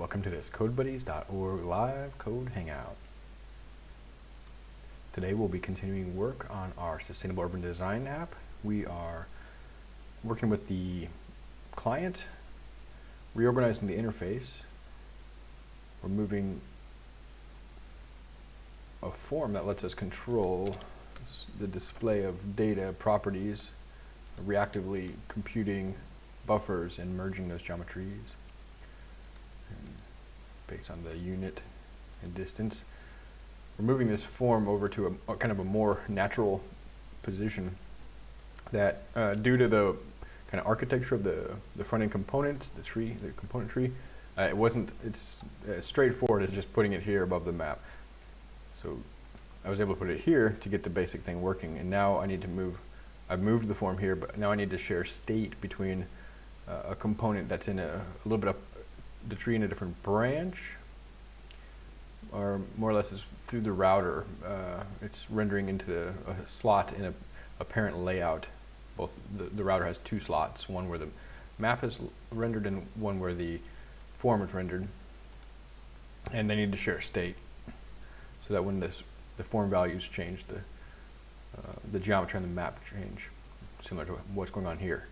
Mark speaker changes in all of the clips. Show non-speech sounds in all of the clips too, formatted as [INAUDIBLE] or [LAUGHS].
Speaker 1: welcome to this CodeBuddies.org live code hangout. Today we'll be continuing work on our Sustainable Urban Design app. We are working with the client, reorganizing the interface, removing a form that lets us control the display of data properties, reactively computing buffers and merging those geometries based on the unit and distance. We're moving this form over to a, a kind of a more natural position that uh, due to the kind of architecture of the, the front end components, the tree, the component tree, uh, it wasn't, it's as straightforward as just putting it here above the map. So I was able to put it here to get the basic thing working and now I need to move, I've moved the form here, but now I need to share state between uh, a component that's in a, a little bit up the tree in a different branch or more or less is through the router. Uh, it's rendering into the, a slot in a, a parent layout. Both the, the router has two slots, one where the map is rendered and one where the form is rendered. And they need to share state so that when this, the form values change, the, uh, the geometry on the map change, similar to what's going on here.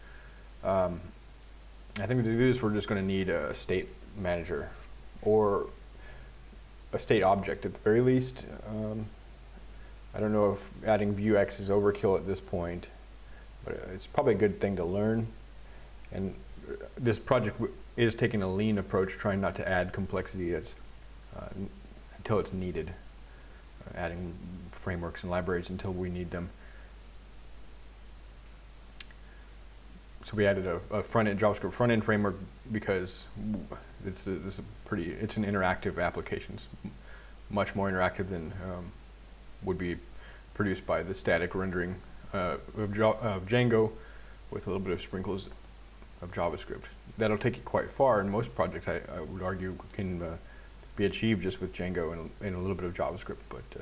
Speaker 1: Um, I think to do this, we're just going to need a state manager or a state object at the very least. Um, I don't know if adding Vuex is overkill at this point, but it's probably a good thing to learn. And this project is taking a lean approach, trying not to add complexity that's, uh, until it's needed, uh, adding frameworks and libraries until we need them. so we added a, a front-end JavaScript front-end framework because it's a, a pretty it's an interactive application. It's much more interactive than um, would be produced by the static rendering uh, of, of, Django with a little bit of sprinkles of JavaScript. That'll take you quite far, and most projects I, I would argue can uh, be achieved just with Django and, and, a little bit of JavaScript. But uh,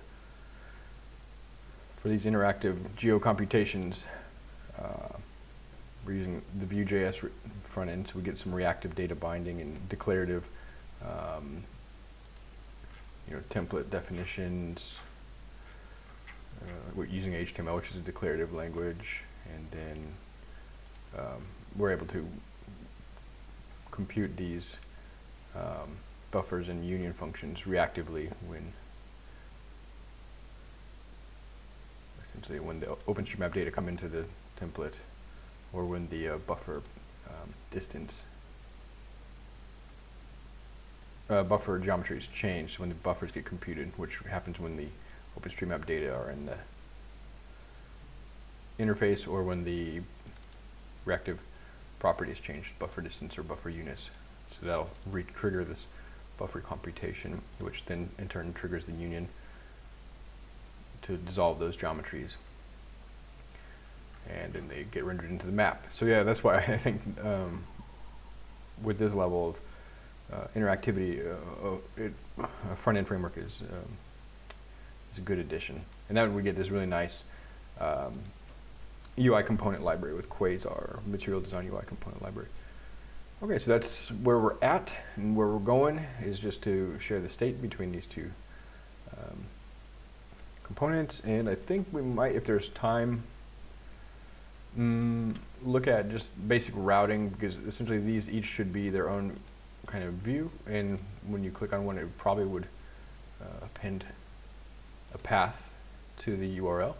Speaker 1: for these interactive geo computations, uh, we're using the Vue.js front end, so we get some reactive data binding and declarative, um, you know, template definitions. Uh, we're using HTML, which is a declarative language, and then um, we're able to compute these um, buffers and union functions reactively when essentially when the OpenStreetMap data come into the template or when the uh, buffer um, distance uh, buffer geometry is changed when the buffers get computed, which happens when the OpenStreetMap data are in the interface or when the reactive properties change, changed, buffer distance or buffer units. So that'll re-trigger this buffer computation, which then in turn triggers the union to dissolve those geometries and then they get rendered into the map. So yeah, that's why [LAUGHS] I think um, with this level of uh, interactivity, uh, uh it, a front-end framework is um, is a good addition. And then we get this really nice um, UI component library with Quasar, material design UI component library. Okay, so that's where we're at and where we're going is just to share the state between these two um, components. And I think we might, if there's time, Mm, look at just basic routing because essentially these each should be their own kind of view and when you click on one it probably would uh, append a path to the URL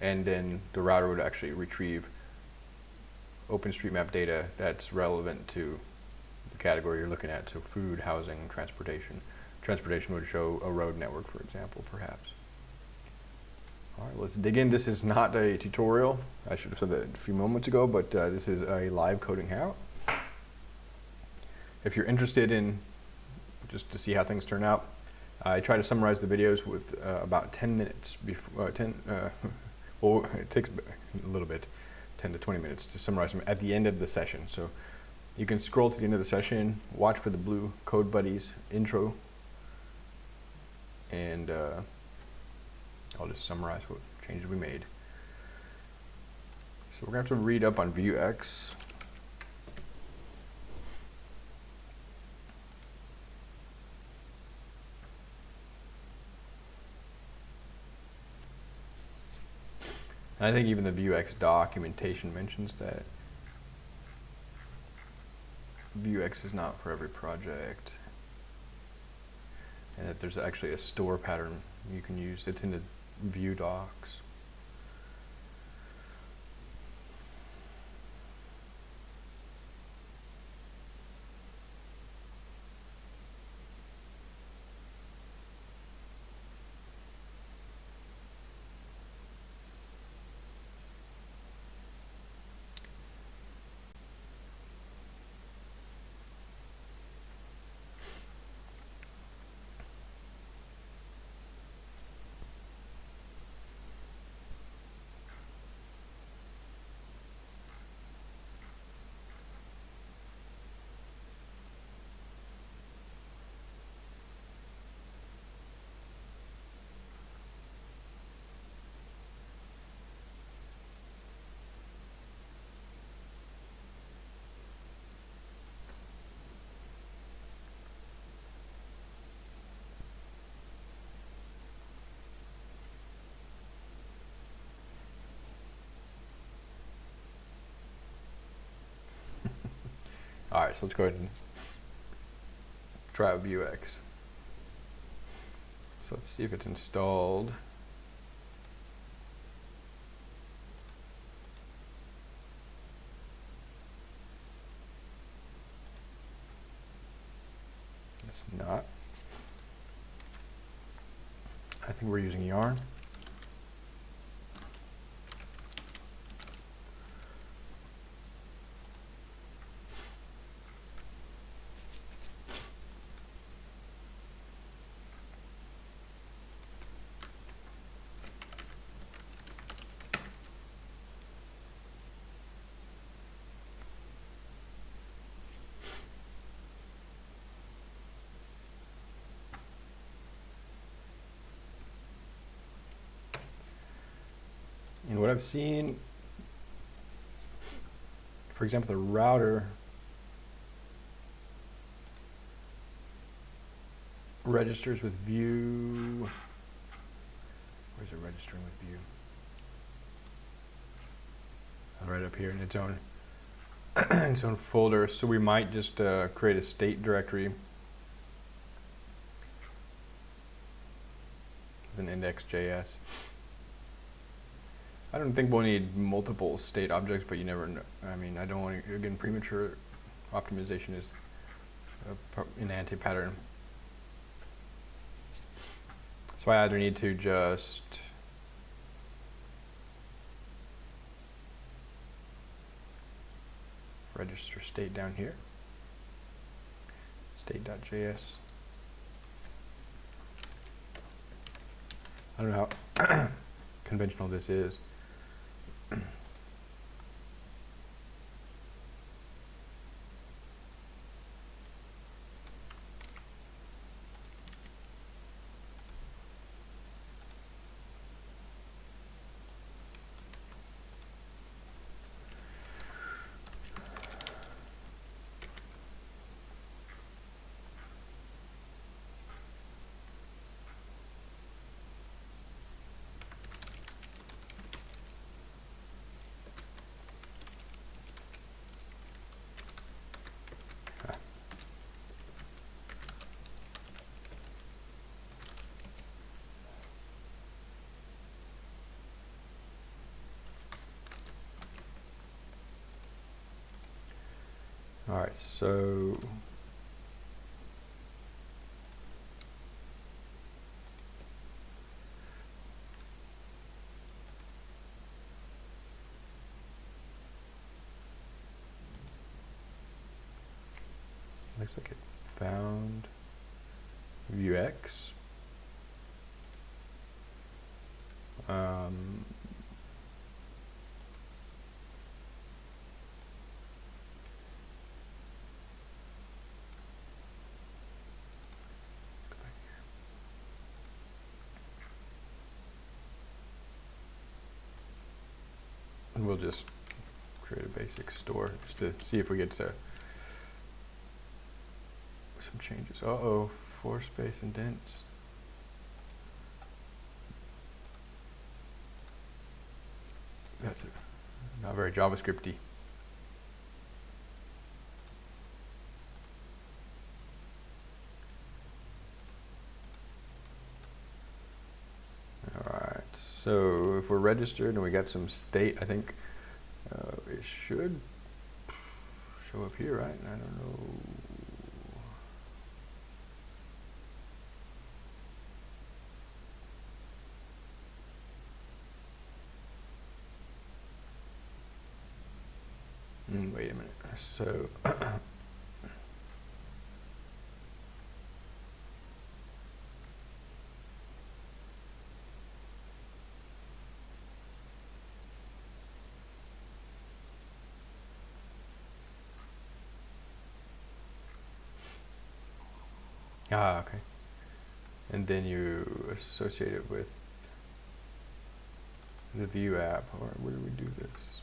Speaker 1: and then the router would actually retrieve OpenStreetMap data that's relevant to the category you're looking at, so food, housing, transportation. Transportation would show a road network, for example, perhaps. All right, let's dig in. This is not a tutorial. I should have said that a few moments ago, but uh, this is a live coding hangout. If you're interested in just to see how things turn out, I try to summarize the videos with uh, about 10 minutes before, uh, 10, uh, [LAUGHS] well, it takes a little bit, 10 to 20 minutes to summarize them at the end of the session. So you can scroll to the end of the session, watch for the blue Code Buddies intro, and uh, I'll just summarize what changes we made. So we're going to have to read up on Vuex. I think even the Vuex documentation mentions that Vuex is not for every project and that there's actually a store pattern you can use. It's in the Vue docs. All right, so let's go ahead and try out Vuex. So let's see if it's installed. It's not. I think we're using yarn. What I've seen, for example, the router registers with Vue. Where's it registering with Vue? Uh, Right up here in its own [CLEARS THROAT] its own folder. So we might just uh, create a state directory with an index.js. I don't think we'll need multiple state objects, but you never know. I mean, I don't want to, again, premature optimization is an anti-pattern. So I either need to just register state down here, state.js. I don't know how [COUGHS] conventional this is. Mm-hmm. All right, so looks like it found Vuex. Um, we'll just create a basic store just to see if we get to some changes. Uh-oh, floor space indents. That's it. Not very JavaScripty. Alright, so if we're registered and we got some state, I think uh, it should show up here, right? I don't know. Mm, wait a minute. So [CLEARS THROAT] Ah, okay. And then you associate it with the Vue app, or where do we do this?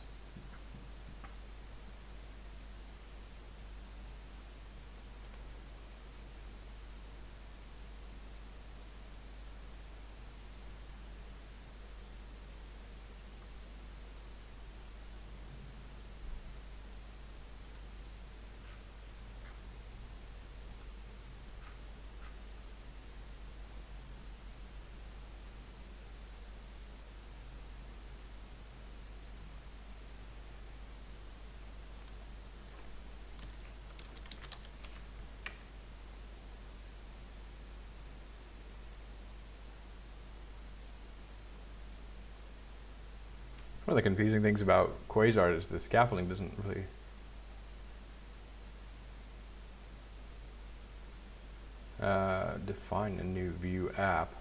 Speaker 1: One of the confusing things about Quasar is the scaffolding doesn't really uh, define a new Vue app.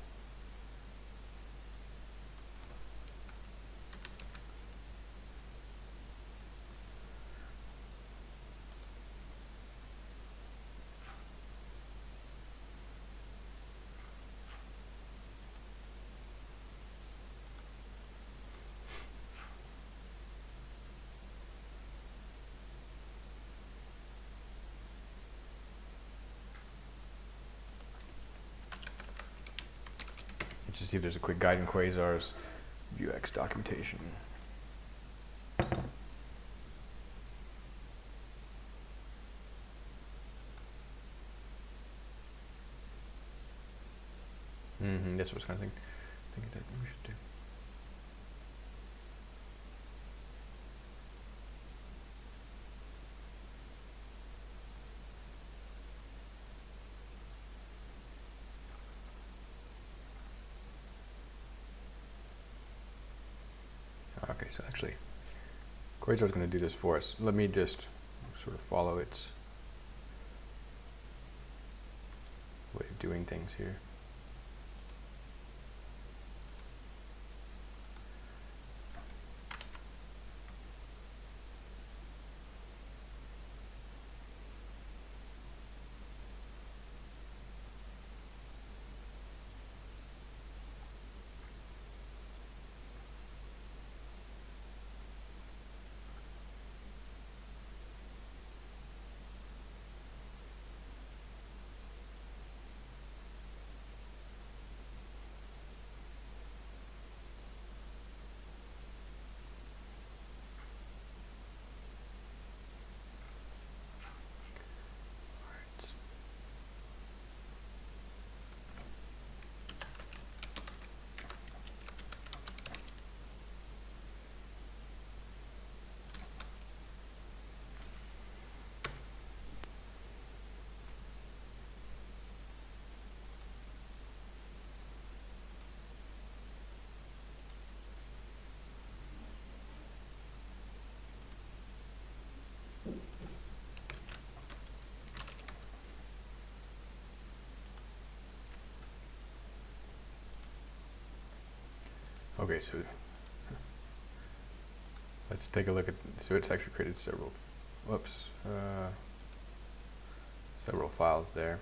Speaker 1: Let's just see if there's a quick guide in Quasar's Vuex documentation. Mm-hmm, that's what I was kind of thinking, thinking that we should do. Okay, so actually, Quasar is going to do this for us. Let me just sort of follow its way of doing things here. Okay, so let's take a look at, so it's actually created several, whoops, uh, several files there.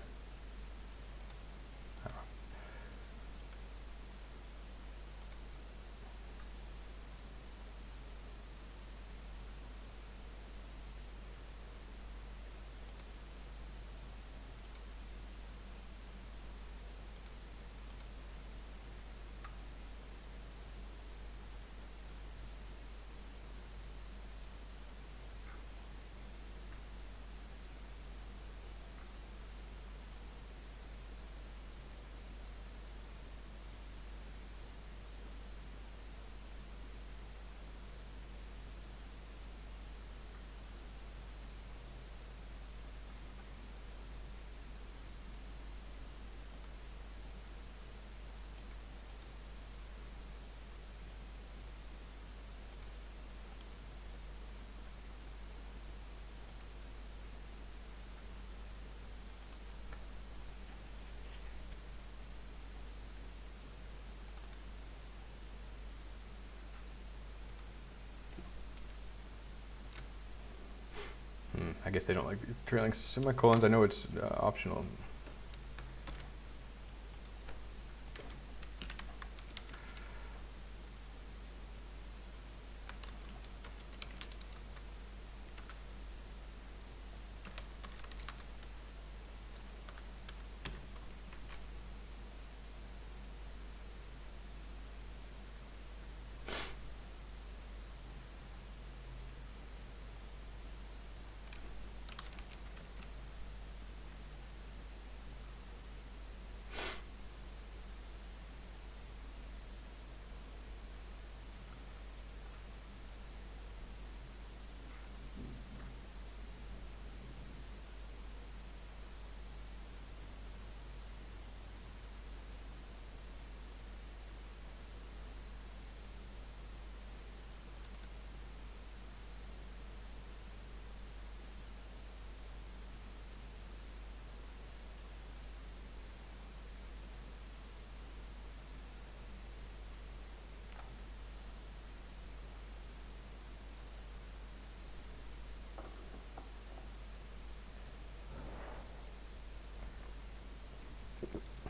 Speaker 1: Guess they don't like trailing semicolons. I know it's uh, optional.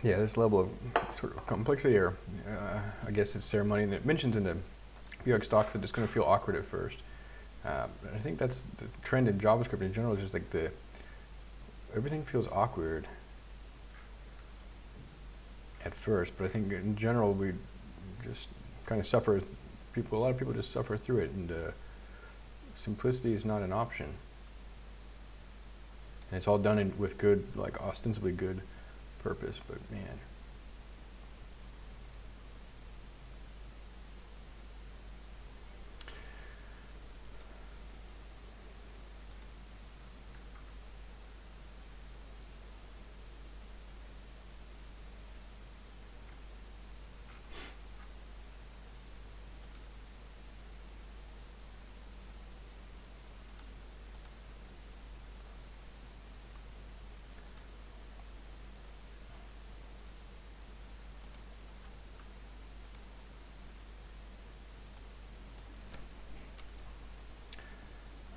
Speaker 1: Yeah, this level of sort of complexity, or uh, I guess it's ceremony, and it mentions in the Vuex docs that it's going to feel awkward at first. Uh, I think that's the trend in JavaScript in general. Is just like the everything feels awkward at first, but I think in general we just kind of suffer. People, a lot of people just suffer through it, and uh, simplicity is not an option. And it's all done in, with good, like ostensibly good purpose, but man.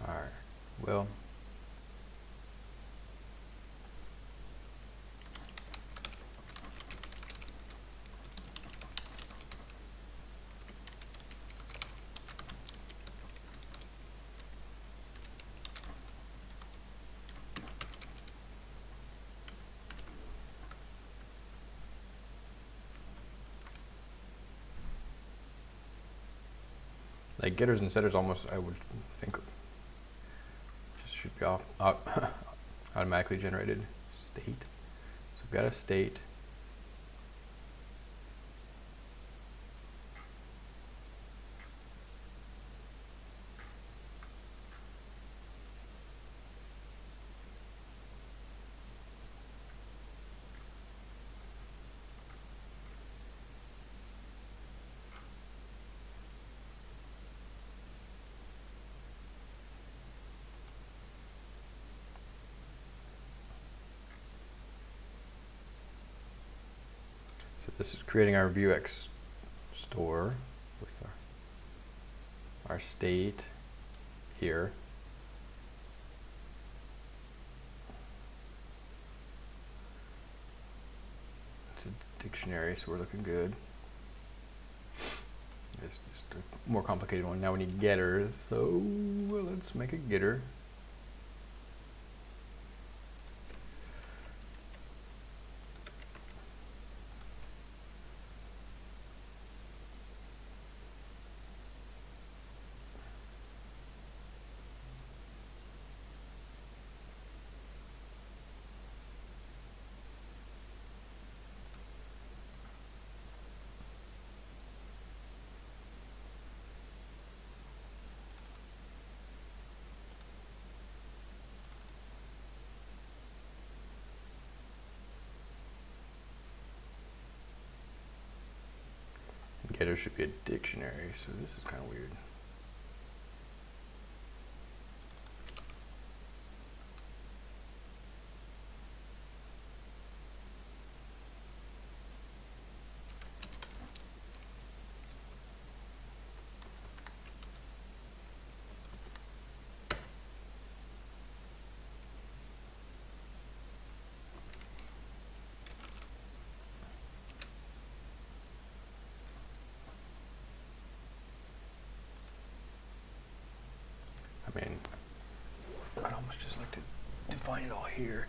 Speaker 1: All right. Well. Like getters and setters almost, I would think, just should be off, uh, [LAUGHS] automatically generated state. So we've got a state. So this is creating our Vuex store with our, our state here. It's a dictionary, so we're looking good. It's just a more complicated one. Now we need getters, so let's make a getter. Getter should be a dictionary, so this is kind of weird. Find it all here.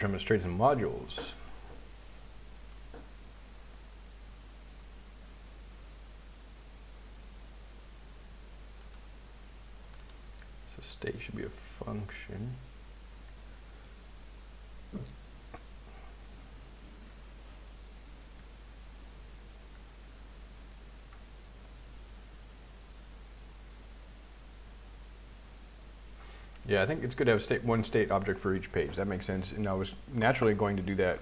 Speaker 1: Jumping modules. So state should be a function. Yeah, I think it's good to have state, one state object for each page. That makes sense. And I was naturally going to do that.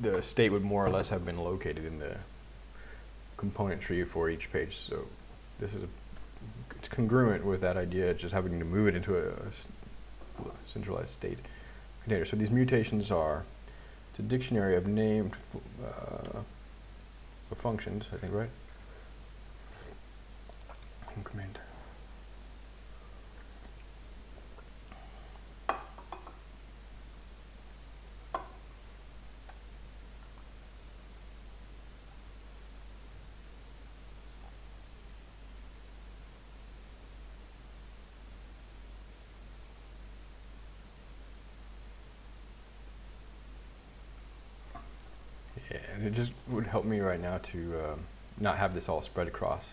Speaker 1: The state would more or less have been located in the component tree for each page. So this is a, it's congruent with that idea, just having to move it into a centralized state container. So these mutations are, it's a dictionary of named uh, functions, I think, right? Yeah, and it just would help me right now to um, not have this all spread across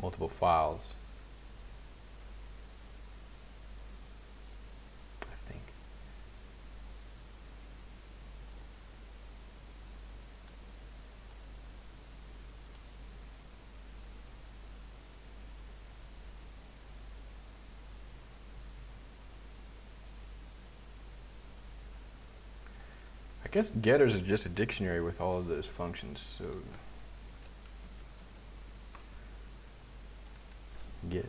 Speaker 1: multiple files. I think. I guess getters is just a dictionary with all of those functions. So get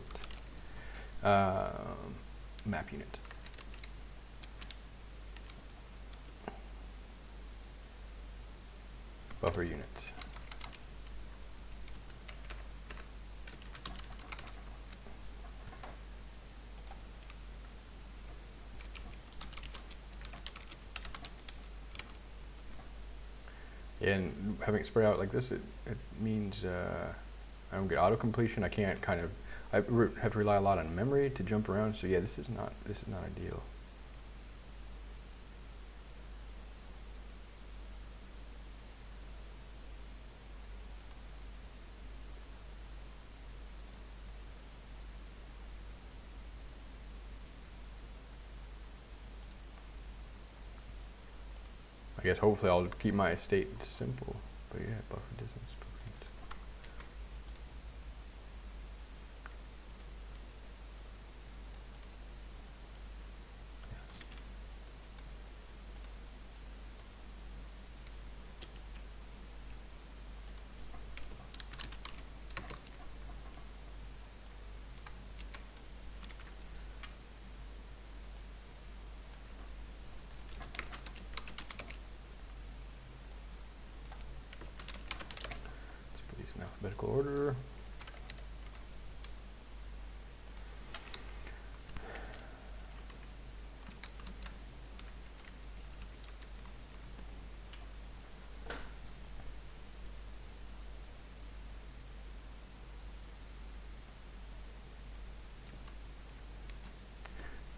Speaker 1: um, map unit. Buffer unit. And having it spread out like this, it, it means uh, I don't get auto completion. I can't kind of I have to rely a lot on memory to jump around. So yeah, this is not this is not ideal. I guess hopefully I'll keep my state simple. But yeah, buffer distance. buffer unit. Let's put these in alphabetical order.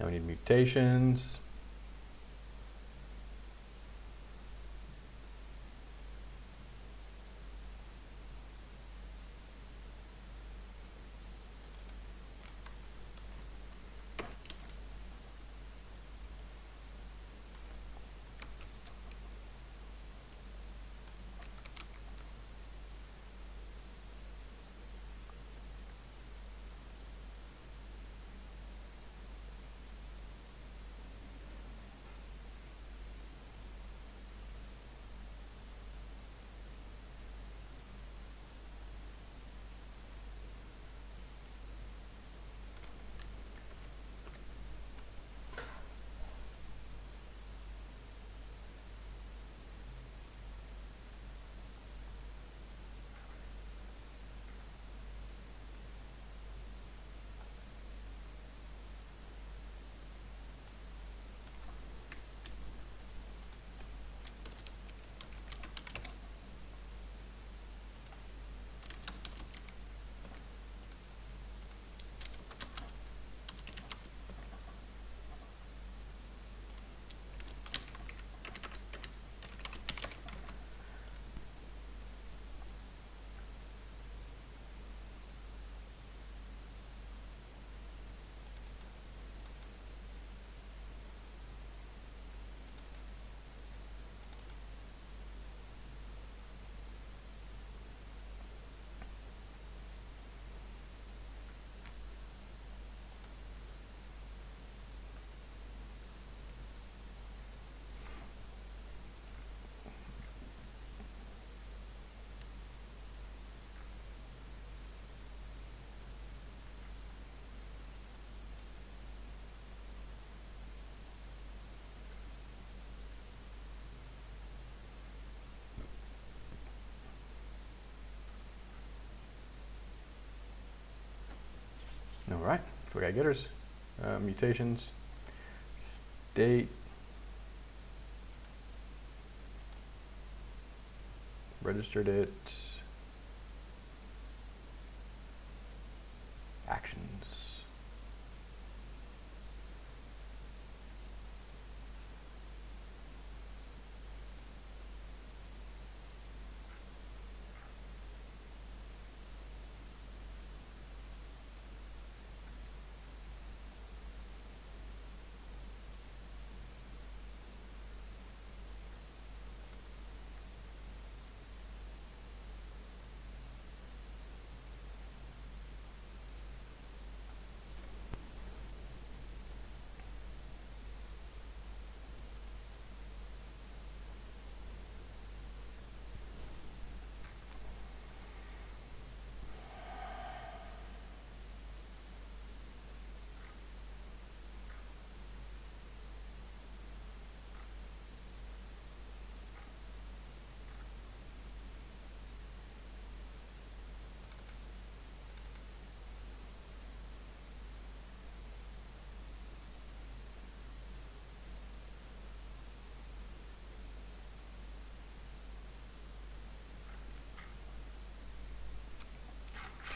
Speaker 1: Now we need mutations. So we got getters, uh, mutations, state, registered it, actions.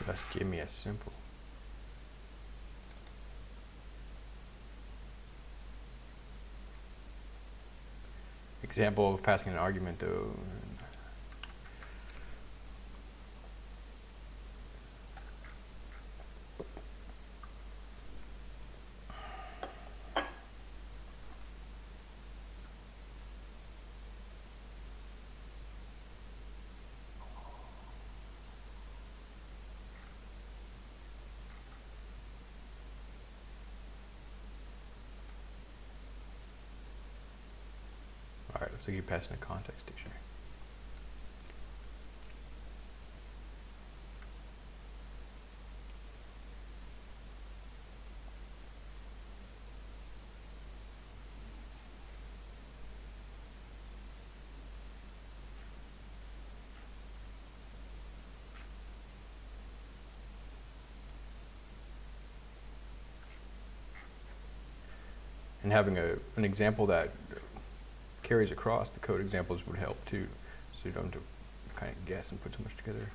Speaker 1: Just give me a simple. Example of passing an argument though. Like you're passing a context dictionary. And having a, an example that carries across the code examples would help too, so you don't have to kind of guess and put too much together.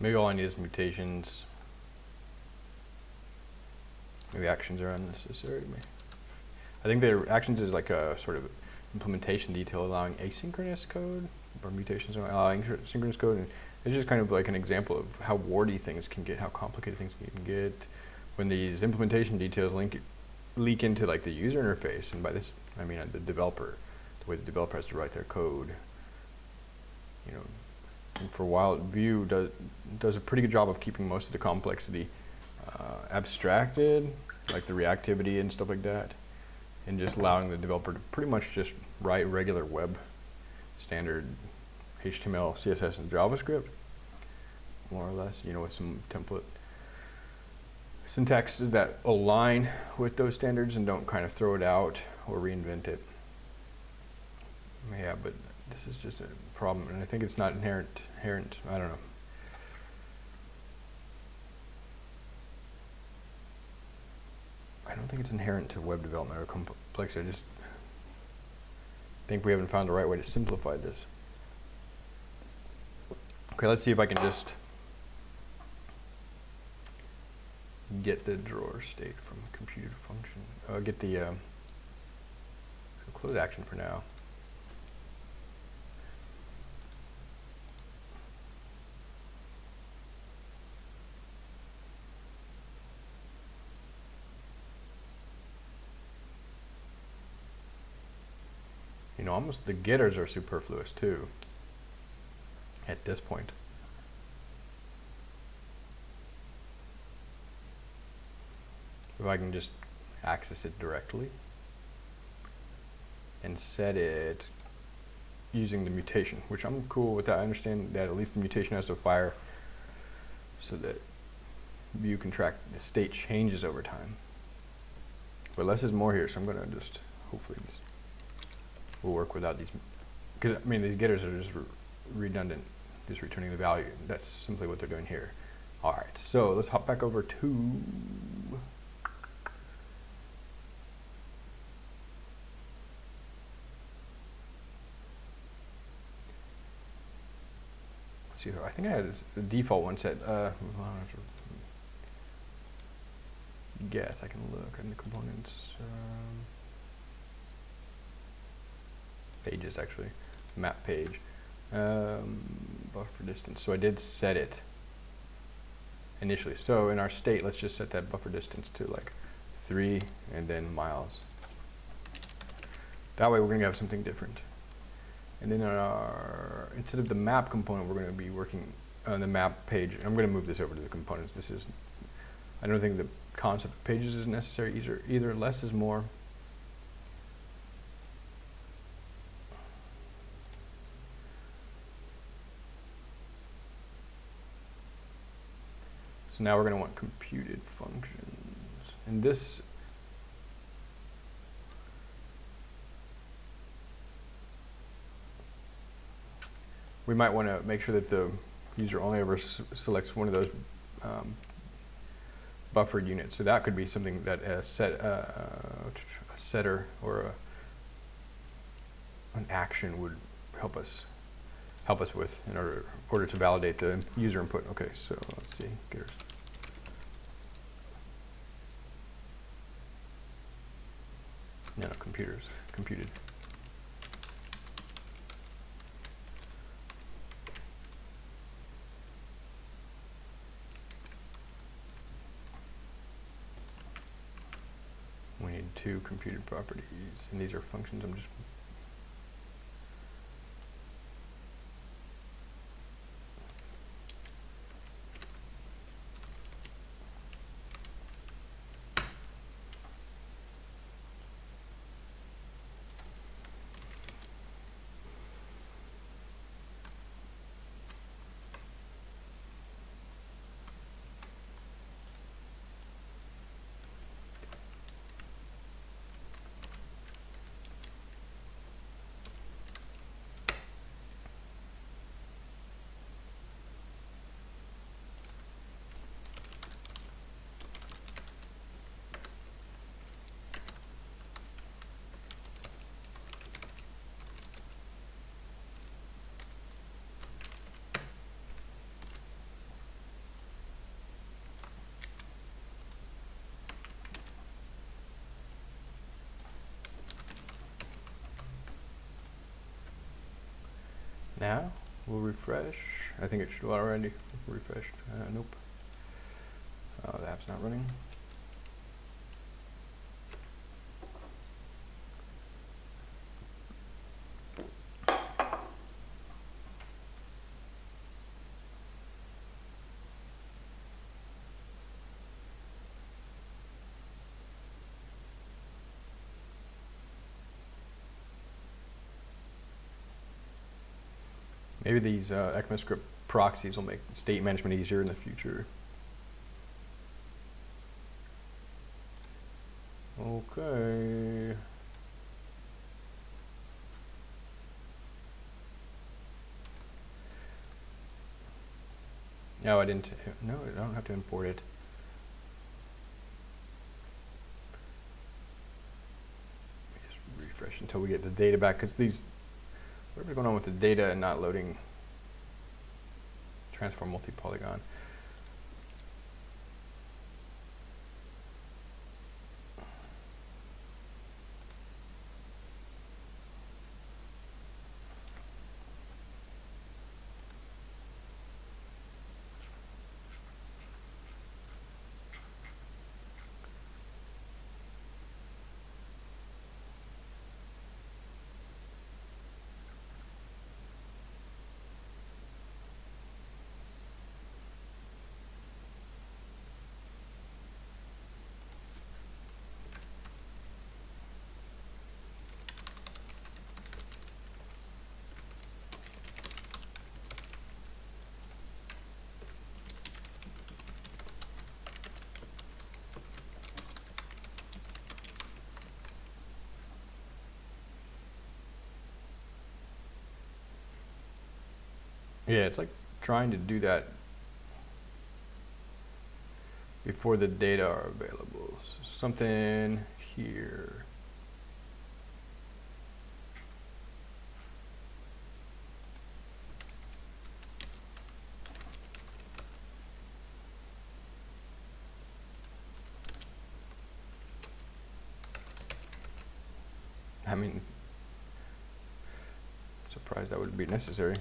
Speaker 1: Maybe all I need is mutations. Maybe actions are unnecessary. I think the actions is like a sort of implementation detail allowing asynchronous code or mutations allowing syn- synchronous code. And it's just kind of like an example of how warty things can get, how complicated things can get when these implementation details link leak into like the user interface. And by this, I mean uh, the developer, the way the developer has to write their code. You know, for a while, Vue does does a pretty good job of keeping most of the complexity uh, abstracted, like the reactivity and stuff like that, and just allowing the developer to pretty much just write regular web standard HTML, CSS, and JavaScript, more or less, you know, with some template syntaxes that align with those standards and don't kind of throw it out or reinvent it. Yeah, but this is just a problem, and I think it's not inherent. Inherent, I don't know. I don't think it's inherent to web development or complexity. I just think we haven't found the right way to simplify this. Okay, let's see if I can just get the drawer state from a computed function. Uh, get the um, close action for now. Know, almost the getters are superfluous too. At this point. If I can just access it directly and set it using the mutation, which I'm cool with that. I understand that at least the mutation has to fire so that Vue can track the state changes over time. But less is more here, so I'm gonna just, hopefully this will work without these, because I mean, these getters are just re- redundant, just returning the value. That's simply what they're doing here. All right, so let's hop back over to see, I think I had the default one set. Uh, guess I can look in the components. Um, pages actually, map page, um, buffer distance. So I did set it initially. So in our state, let's just set that buffer distance to like three and then miles. That way we're gonna have something different. And then our, instead of the map component, we're going to be working on the map page. I'm going to move this over to the components. This is, I don't think the concept of pages is necessary either. Either less is more. So now we're going to want computed functions. And this we might want to make sure that the user only ever selects one of those um, buffered units. So that could be something that a set uh, a setter or a, an action would help us help us with in order order to validate the user input. Okay, so let's see. Getters. No, no, computers, computed. We need two computed properties, and these are functions. I'm just Now we'll refresh. I think it should already refreshed. Uh, nope. Oh, the app's not running. Maybe these uh, ECMAScript proxies will make state management easier in the future. Okay. No, I didn't. No, I don't have to import it. Just refresh until we get the data back, because these, whatever's going on with the data and not loading transform multi-polygon. Yeah, it's like trying to do that before the data are available. So something here. I mean, surprised that would be necessary.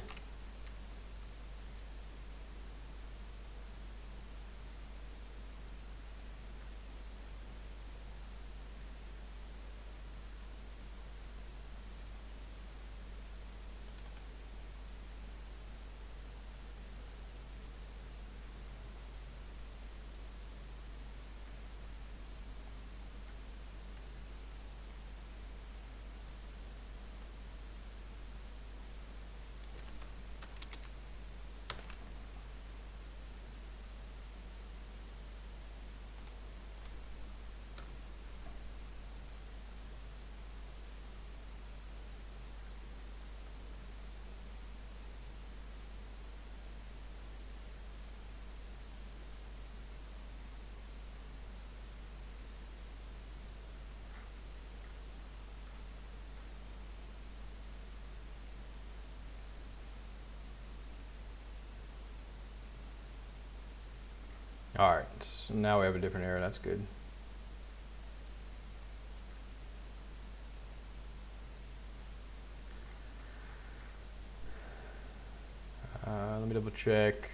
Speaker 1: All right, so now we have a different error. That's good. Uh, let me double check.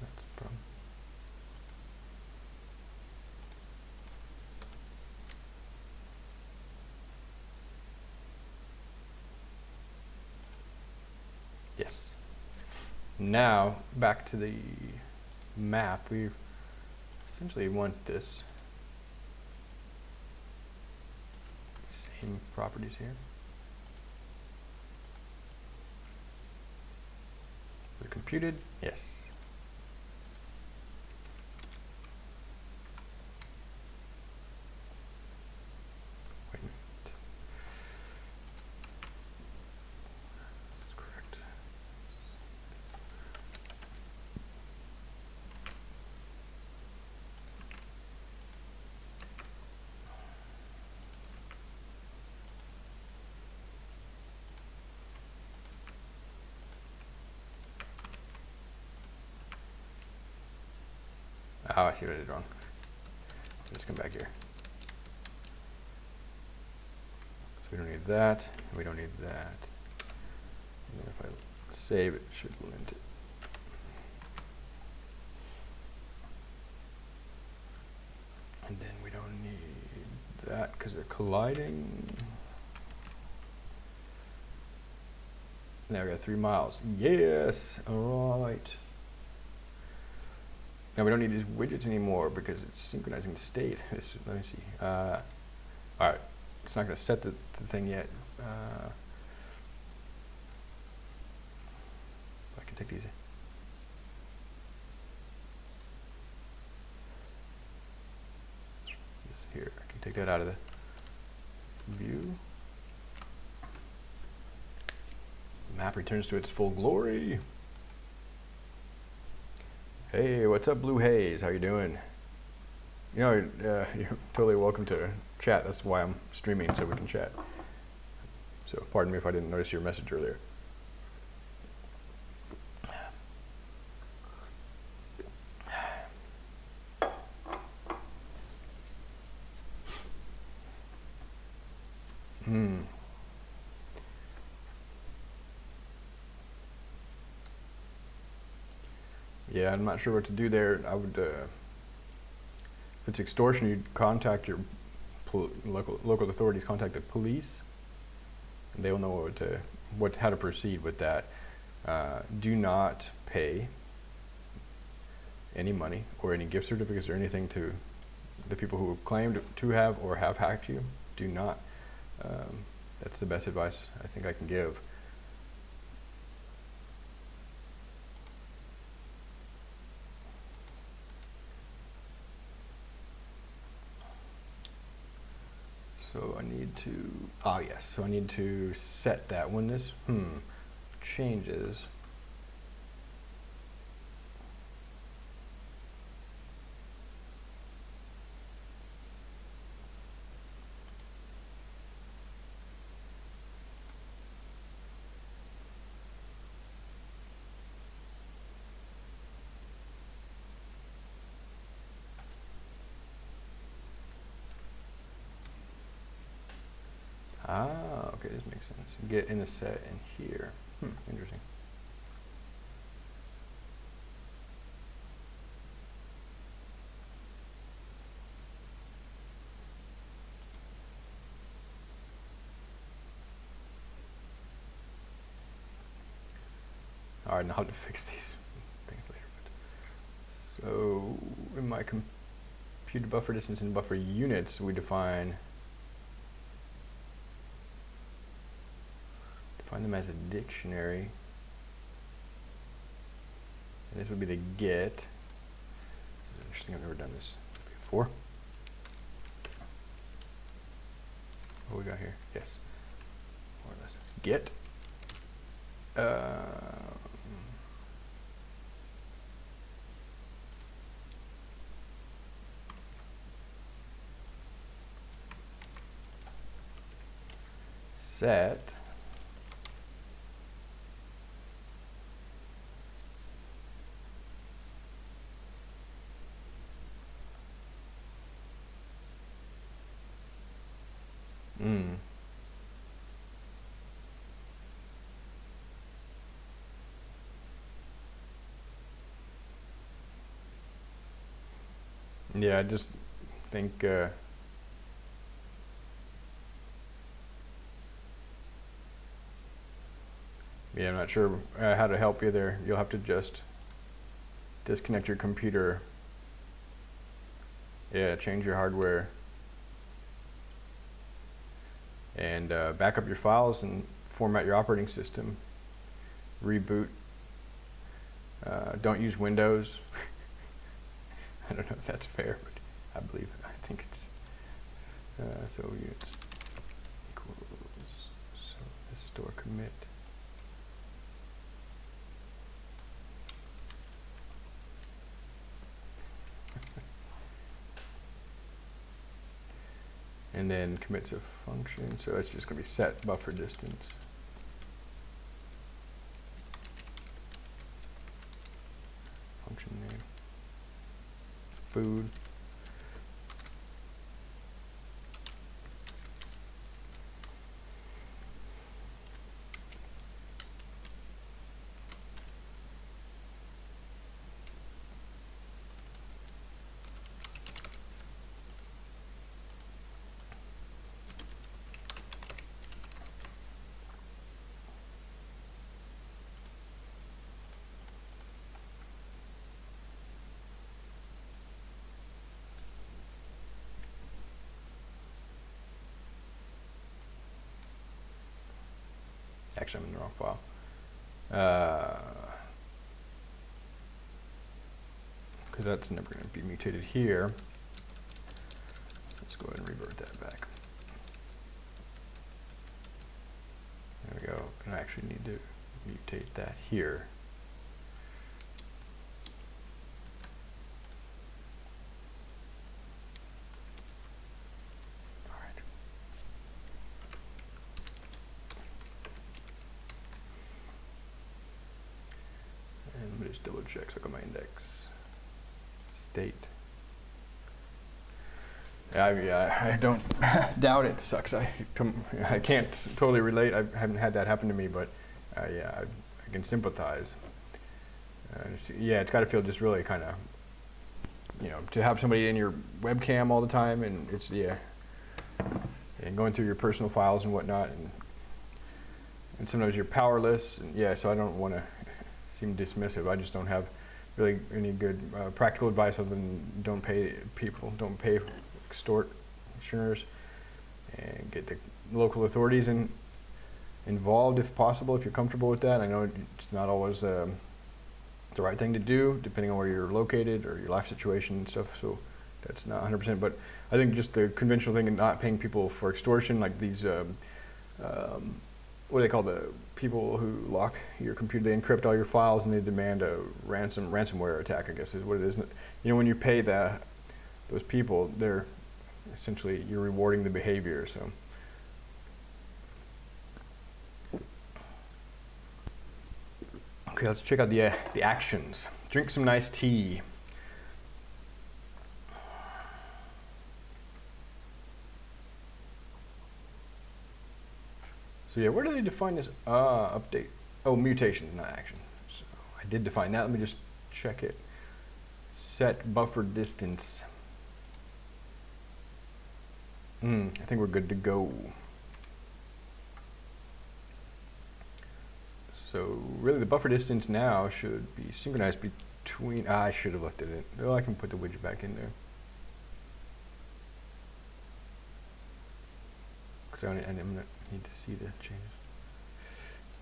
Speaker 1: That's the problem. Yes. Now, back to the map, we essentially want this same properties here. They're computed, yes. Wait a minute. Oh, I see what I did wrong. Let's come back here. So we don't need that, we don't need that. And if I save, it should lint it. And then we don't need that because they're colliding. Now we got three miles. Yes, all right. Now we don't need these widgets anymore because it's synchronizing the state. [LAUGHS] This, let me see. Uh, all right, it's not going to set the, the thing yet. Uh, I can take these. Here, I can take that out of the view. Map returns to its full glory. Hey, what's up, Blue Haze? How you doing? You know, uh, [LAUGHS] you're totally welcome to chat. That's why I'm streaming, so we can chat. So pardon me if I didn't notice your message earlier. Hmm. Yeah, I'm not sure what to do there. I would, uh, if it's extortion, you'd contact your local local authorities, contact the police, and they will know what to what how to proceed with that. Uh, do not pay any money or any gift certificates or anything to the people who claimed to have or have hacked you. Do not. Um, that's the best advice I think I can give. So I need to, ah yes, so I need to set that when this, hmm, changes. Ah, okay, this makes sense. Get in a set in here. Hmm, interesting. All right, now how to [LAUGHS] fix these things later. But so in my computer buffer distance and buffer units, we define define them as a dictionary. And this would be the get. This is interesting, I've never done this before. What we got here? Yes. More or less. Get. Um, set Mm. Yeah, I just think uh, yeah, I'm not sure uh, how to help you there. You'll have to just disconnect your computer. Yeah, change your hardware and uh, back up your files and format your operating system. Reboot. Uh, don't use Windows. [LAUGHS] I don't know if that's fair, but I believe I think it's uh, so units equals so this store commit. [LAUGHS] and then commits a function. So it's just going to be set buffer distance. Function name. Food. Actually, I'm in the wrong file. Uh, because that's never going to be mutated here. So let's go ahead and revert that back. There we go. And I actually need to mutate that here. All right. And let me just double check. So I got my index. State. Yeah, I, yeah, I don't [LAUGHS] doubt it sucks. I, I can't totally relate. I haven't had that happen to me, but uh, yeah, I, I can sympathize. Uh, yeah, it's got to feel just really kind of, you know, to have somebody in your webcam all the time, and it's yeah, and going through your personal files and whatnot, and and sometimes you're powerless. And yeah, so I don't want to seem dismissive. I just don't have really any good uh, practical advice other than don't pay people, don't pay extortioners, and get the local authorities in, involved if possible, if you're comfortable with that. I know it's not always um, the right thing to do, depending on where you're located or your life situation and stuff. So that's not 100%. But I think just the conventional thing of not paying people for extortion, like these, um, um, what do they call the people who lock your computer? They encrypt all your files and they demand a ransom ransomware attack. I guess is what it is. You know, when you pay that those people, they're essentially you're rewarding the behavior. So. Okay, let's check out the uh, the actions. Drink some nice tea. So yeah, where do they define this? Ah, update. Oh, mutation, not action. So I did define that. Let me just check it. Set buffer distance. Hmm, I think we're good to go. So really the buffer distance now should be synchronized between, ah, I should have left it in. Oh, I can put the widget back in there. Because I, gonna need to see the changes.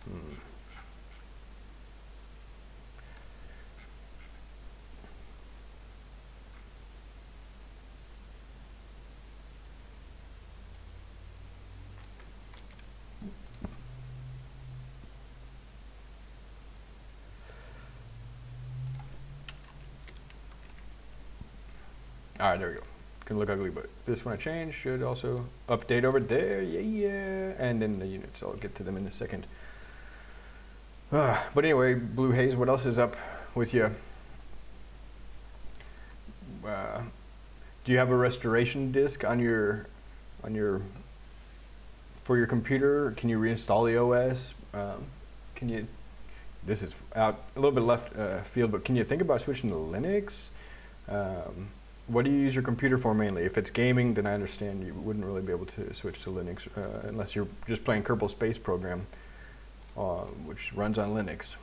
Speaker 1: Hmm. All right, there we go. Can look ugly, but this one I changed should also update over there. Yeah, yeah. And then the units, I'll get to them in a second. Ah, but anyway, Blue Haze, what else is up with you? Uh, do you have a restoration disk on your on your for your computer? Can you reinstall the OS? Um, can you? This is out a little bit left uh, field, but can you think about switching to Linux? Um, what do you use your computer for mainly? If it's gaming, then I understand you wouldn't really be able to switch to Linux uh, unless you're just playing Kerbal Space Program, uh, which runs on Linux.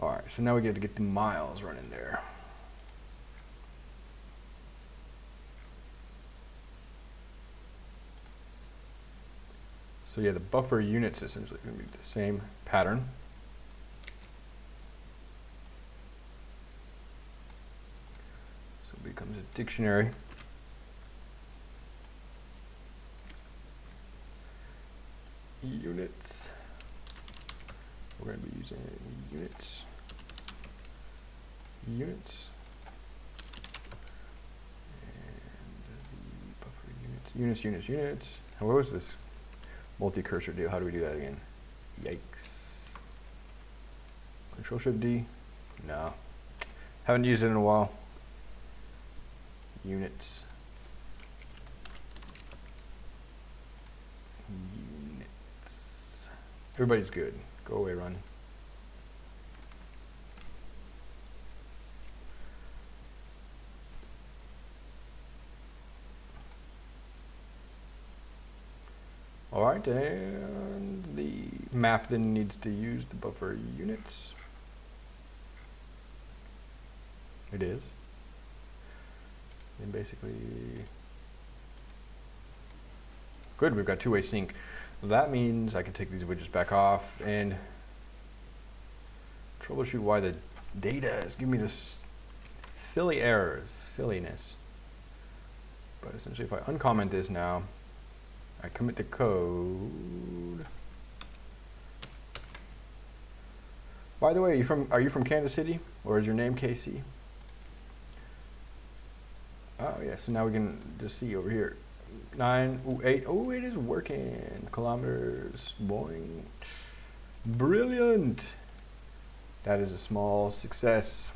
Speaker 1: All right, so now we get to get the miles running there. So yeah, the buffer unit units essentially going to be the same pattern. So it becomes a dictionary. Units. We're going to be using units. Units. And the buffer units. Units, units, units. What was this multi-cursor? How do we do that again? Yikes. Control Shift D? No. Haven't used it in a while. Units. Units. Everybody's good. Go away, run. All right, and the map then needs to use the buffer units. It is. And basically, good, we've got two-way sync. That means I can take these widgets back off and troubleshoot why the data is giving me this silly errors, silliness. But essentially, if I uncomment this now, I commit the code. By the way, are you from are you from Kansas City or is your name KC? Oh yeah, so now we can just see over here. Nine, ooh, eight, oh it is working. Kilometers, boing. Brilliant. That is a small success.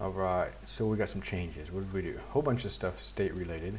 Speaker 1: All right, so we got some changes. What did we do? A whole bunch of stuff state related.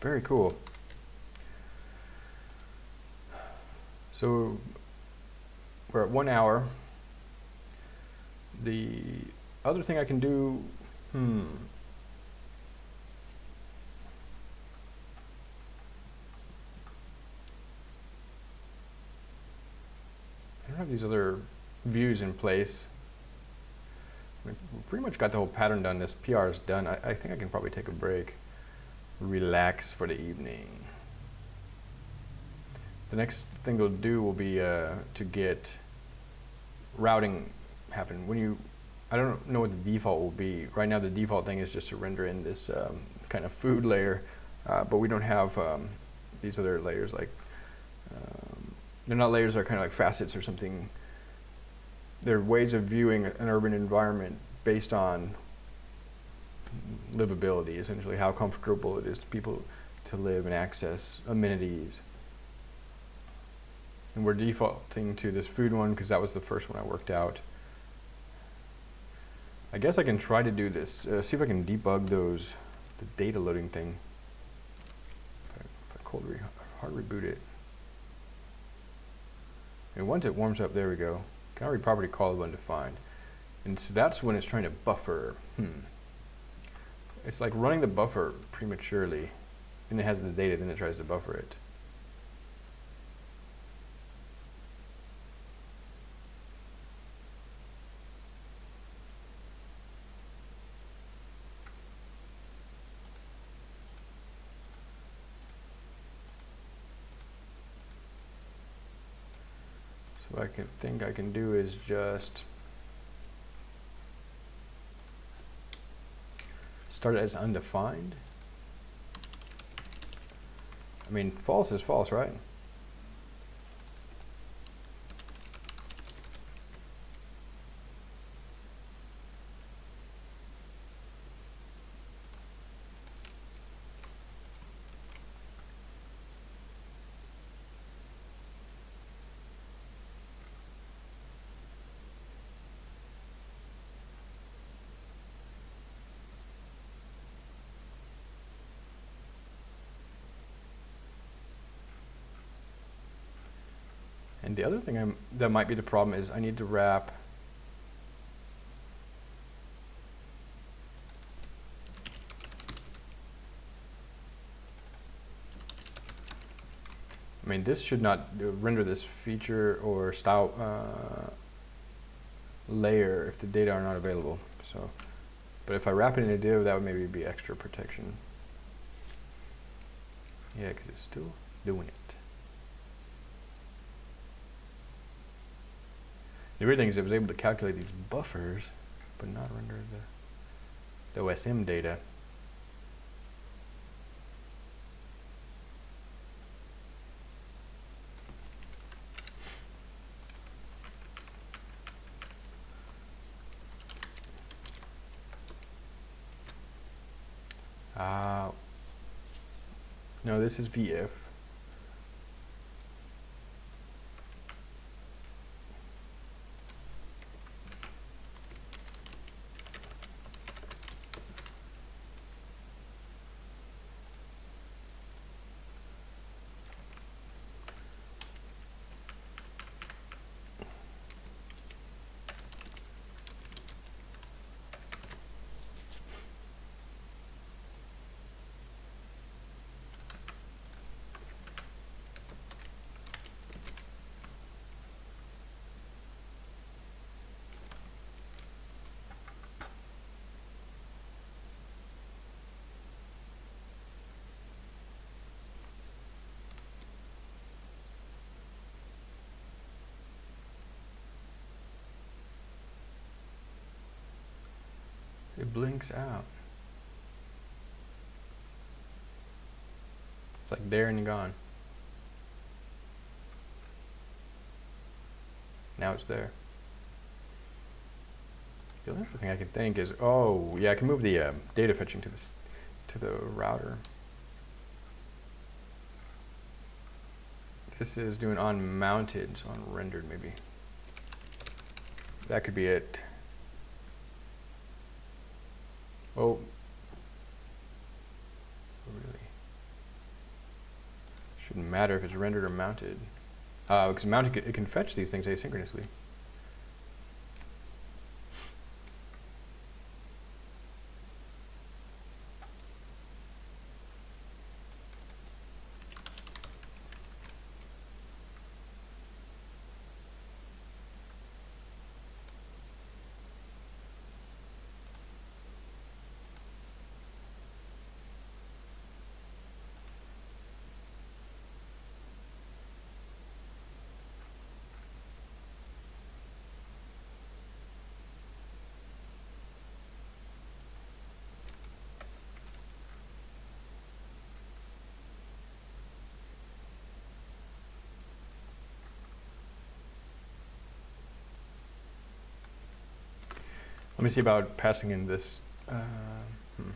Speaker 1: Very cool. So we're at one hour. The other thing I can do, hmm. I don't have these other views in place. We've pretty much got the whole pattern done. This PR is done. I, I think I can probably take a break relax for the evening. The next thing we'll do will be uh, to get routing happen. When you, I don't know what the default will be. Right now the default thing is just to render in this um, kind of food layer, uh, but we don't have um, these other layers like, um, they're not layers, they're kind of like facets or something. They're ways of viewing an urban environment based on livability, essentially how comfortable it is to people to live and access amenities. And we're defaulting to this food one because that was the first one I worked out. I guess I can try to do this, uh, see if I can debug those, the data loading thing. If I, if I cold re hard reboot it. And once it warms up, there we go. Can property callable undefined. And so that's when it's trying to buffer. Hmm. It's like running the buffer prematurely, and it has the data, then it tries to buffer it. So what I can think I can do is just start it as undefined. I mean, false is false, right? The other thing I'm, that might be the problem is I need to wrap I mean, this should not render this feature or style uh, layer if the data are not available. So, but if I wrap it in a div, that would maybe be extra protection. Yeah, because it's still doing it. The weird thing is it was able to calculate these buffers, but not render the, the OSM data. Uh, no, this is v-if. It blinks out. It's like there and gone. Now it's there. The other thing I can think is, oh, yeah, I can move the uh, data fetching to the to the router. This is doing on mounted, so on rendered maybe. That could be it. Oh. Really? Shouldn't matter if it's rendered or mounted. Uh, because mounted, it can fetch these things asynchronously. Let me see about passing in this. Uh, hmm.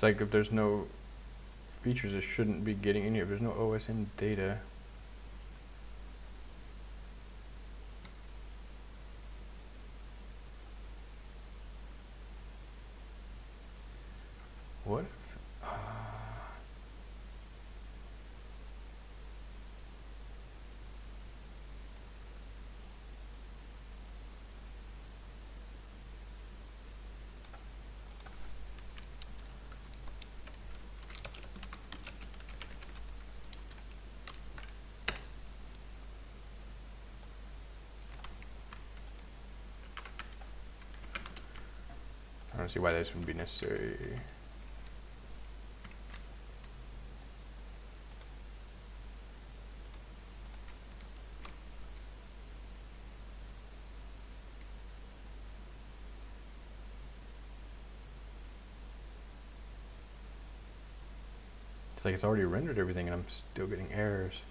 Speaker 1: It's like if there's no features, it shouldn't be getting any. If there's no OSM data. What if, uh, I don't see why this would be necessary. It's like it's already rendered everything and I'm still getting errors.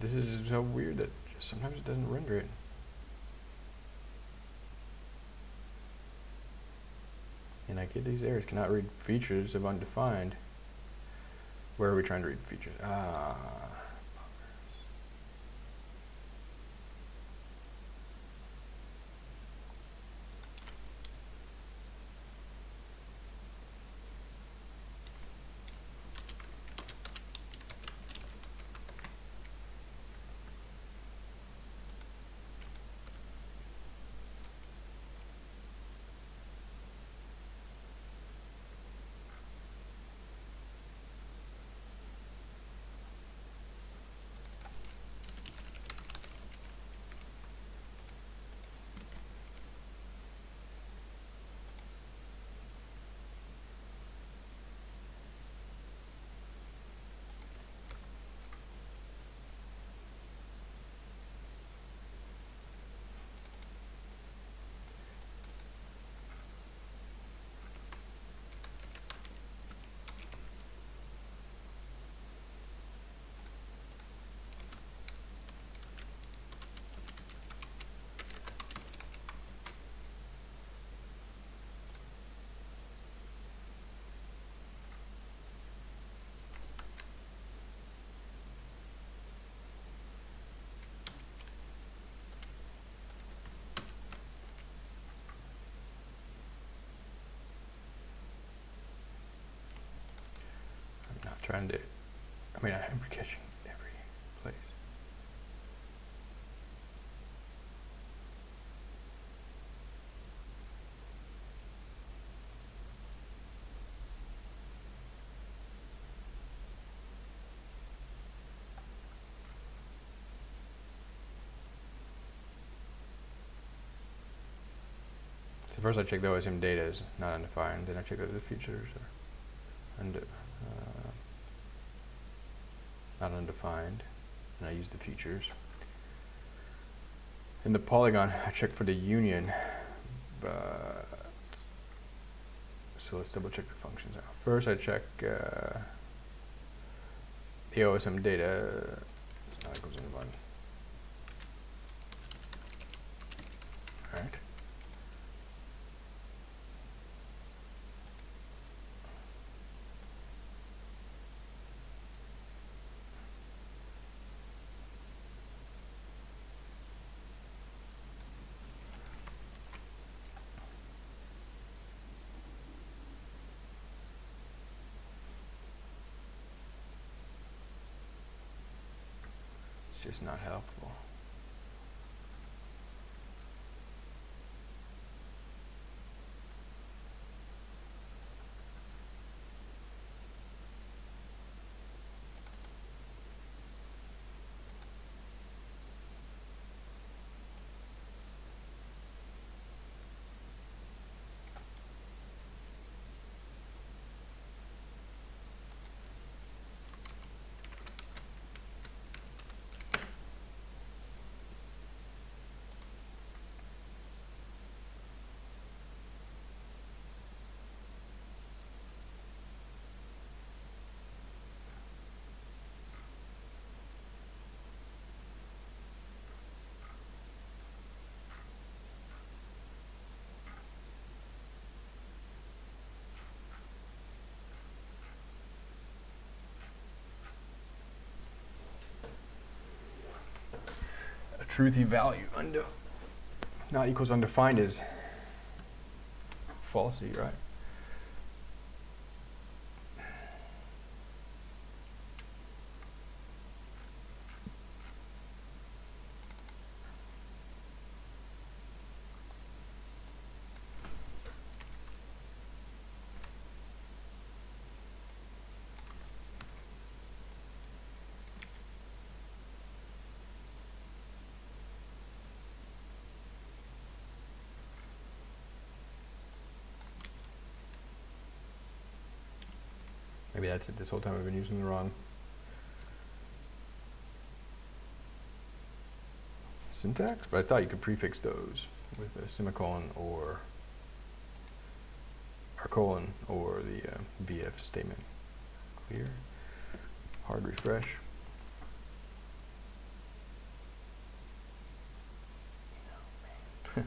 Speaker 1: This is so weird that sometimes it doesn't render it. And I get these errors. Cannot read features of undefined. Where are we trying to read features? Ah. Trying to, I mean, I'm catching every place. So first I check the OSM data is not undefined, then I check whether the features are unde- uh, not undefined, and I use the features. In the polygon, [LAUGHS] I check for the union, but so let's double check the functions out. First, I check uh, the OSM data. Not equals undefined. All right. It's just not helpful. a truthy value under not equals undefined is falsy, right? That's it. This whole time I've been using the wrong syntax, but I thought you could prefix those with a semicolon or or colon or the uh, v-if statement. Clear. Hard refresh. [LAUGHS]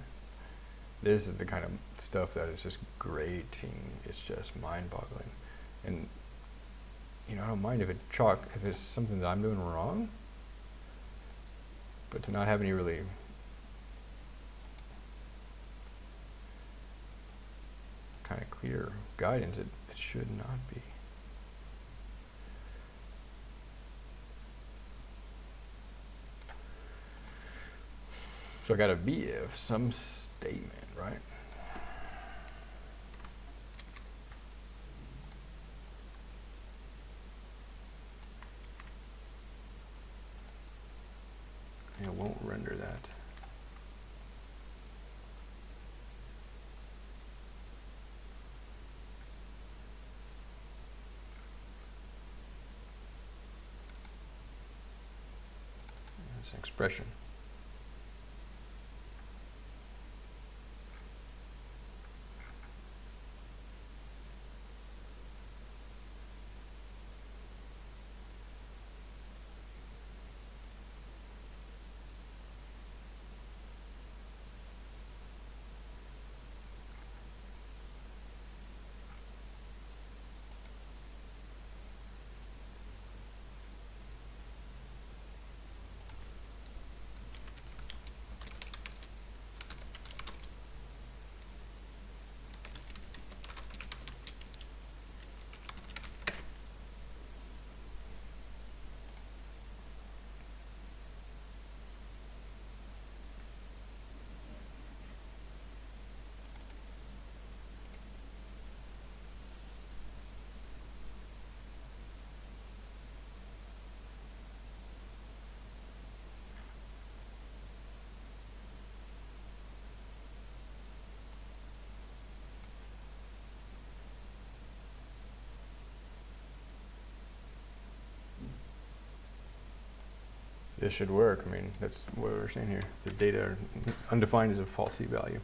Speaker 1: this is the kind of stuff that is just grating. It's just mind-boggling, and you know, I don't mind if it chalk if it's something that I'm doing wrong, but to not have any really kind of clear guidance, it, it should not be. So I got a be if some statement, right? And it won't render that. That's an expression. This should work. I mean, that's what we're saying here. The data undefined is a falsy value.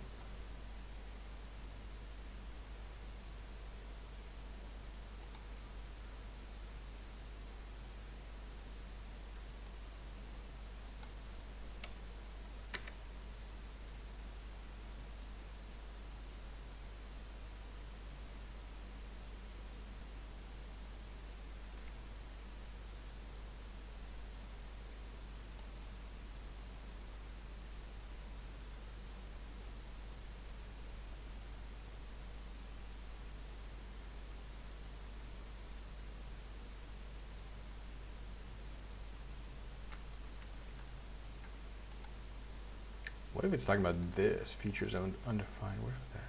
Speaker 1: What if it's talking about this, feature zone undefined, where's that?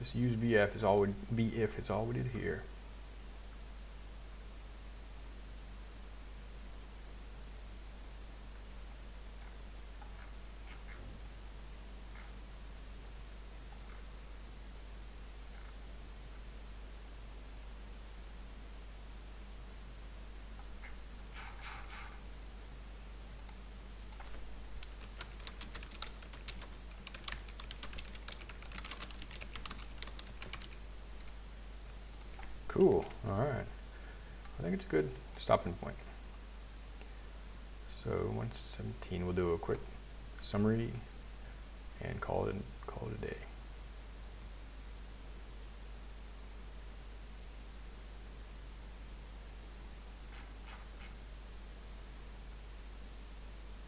Speaker 1: just use v-if is all we, v-if is all we did here. Cool, all right. I think it's a good stopping point. So 117, we'll do a quick summary and call it, call it a day.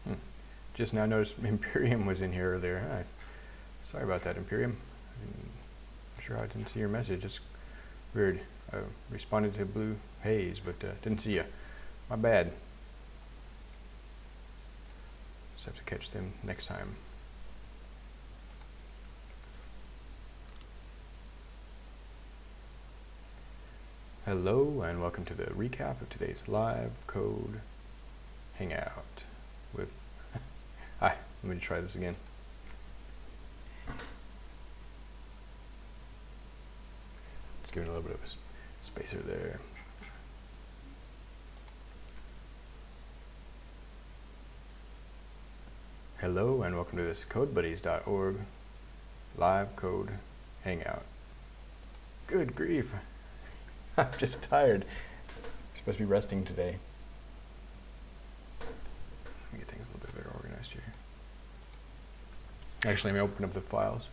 Speaker 1: Hmm. Just now noticed [LAUGHS] Imperium was in here earlier. Hi. Sorry about that, Imperium. I'm sure I didn't see your message. It's weird. I responded to Blue Haze, but uh, didn't see you. My bad. Just have to catch them next time. Hello and welcome to the recap of today's live code hangout with [LAUGHS] Hi, let me try this again. Let's give it a little bit of a spacer there. Hello and welcome to this codebuddies.org live code hangout. Good grief. [LAUGHS] I'm just tired. I'm supposed to be resting today. Let me get things a little bit better organized here. Actually, let me open up the files.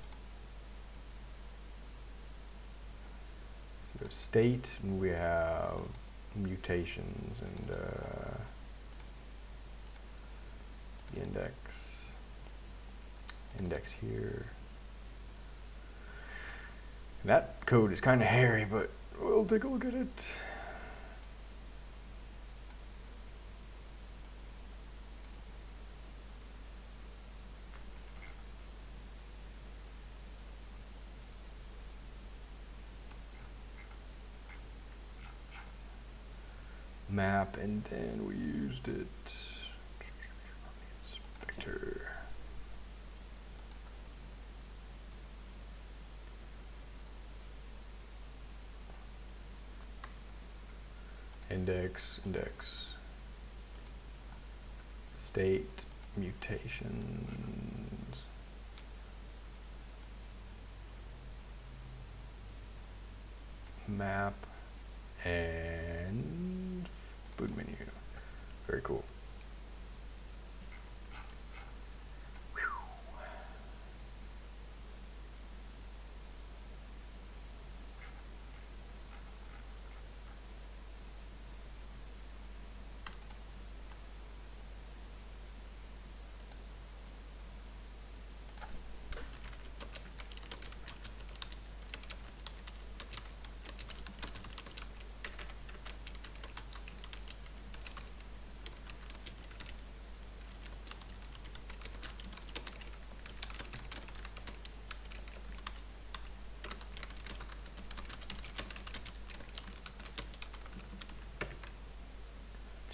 Speaker 1: So we have state, and we have mutations, and uh, the index, index here. That code is kind of hairy, but we'll take a look at it. map, and then we used it. Inspector. Index, index. State mutations. Map and food menu. Very cool.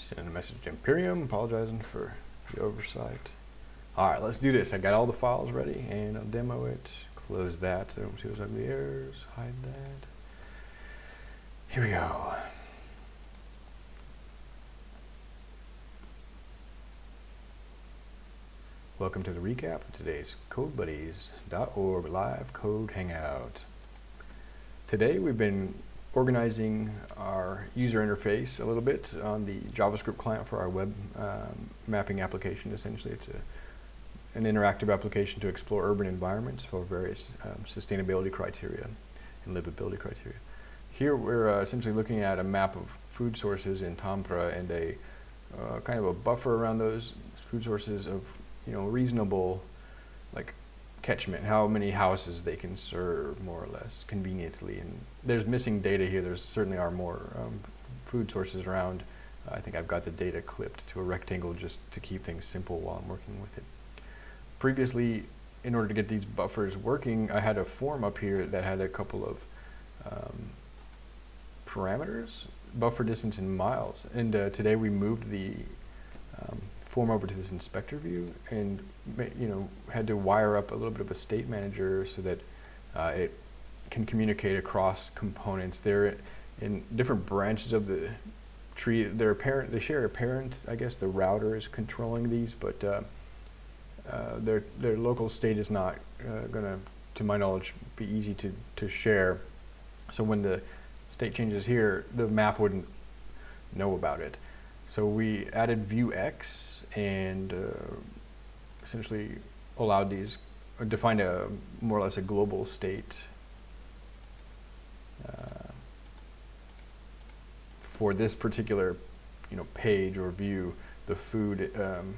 Speaker 1: Send a message to Imperium, apologizing for the oversight. All right, let's do this. I got all the files ready and I'll demo it. Close that so I don't see those ugly errors. Hide that. Here we go. Welcome to the recap of today's CodeBuddies.org live code hangout. Today we've been organizing our user interface a little bit on the JavaScript client for our web um, mapping application. Essentially, it's a, an interactive application to explore urban environments for various um, sustainability criteria and livability criteria. Here we're uh, essentially looking at a map of food sources in Tampere and a uh, kind of a buffer around those food sources of you know reasonable like catchment, how many houses they can serve more or less conveniently. And there's missing data here. There certainly are more um, food sources around. Uh, I think I've got the data clipped to a rectangle just to keep things simple while I'm working with it. Previously, in order to get these buffers working, I had a form up here that had a couple of um, parameters, buffer distance in miles. And uh, today we moved the um, form over to this inspector view and you know had to wire up a little bit of a state manager so that uh, it can communicate across components. They're in different branches of the tree. They're parent. They share a parent. I guess the router is controlling these, but uh, uh, their their local state is not uh, going to, to my knowledge, be easy to to share. So when the state changes here, the map wouldn't know about it. So we added Vuex and uh, essentially allowed these, or defined a more or less a global state uh, for this particular, you know, page or view, the food um,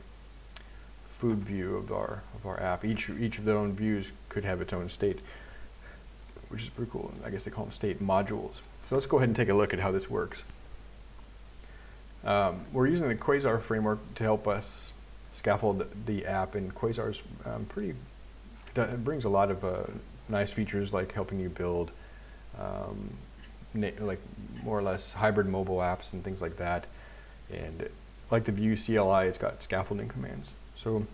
Speaker 1: food view of our of our app. Each each of their own views could have its own state, which is pretty cool. I guess they call them state modules. So let's go ahead and take a look at how this works. Um, we're using the Quasar framework to help us scaffold the app, and Quasar's um, pretty, it brings a lot of uh, nice features like helping you build um, like more or less hybrid mobile apps and things like that. And like the Vue CLI, it's got scaffolding commands. So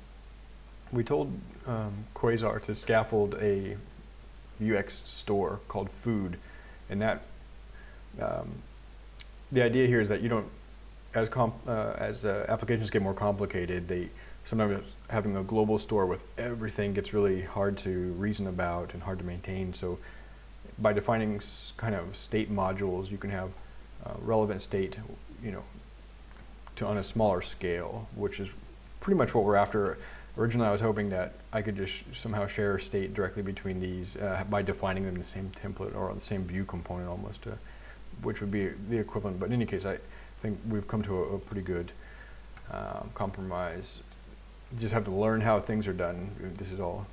Speaker 1: we told um, Quasar to scaffold a Vuex store called Food, and that um, the idea here is that you don't as uh, as uh, applications get more complicated, they sometimes having a global store with everything gets really hard to reason about and hard to maintain. So by defining kind of state modules, you can have uh, relevant state, you know, to on a smaller scale, which is pretty much what we're after. Originally, I was hoping that I could just somehow share state directly between these uh, by defining them in the same template or the same view component almost, uh, which would be the equivalent. But in any case, I, think we've come to a, a pretty good um, compromise. You just have to learn how things are done. This is all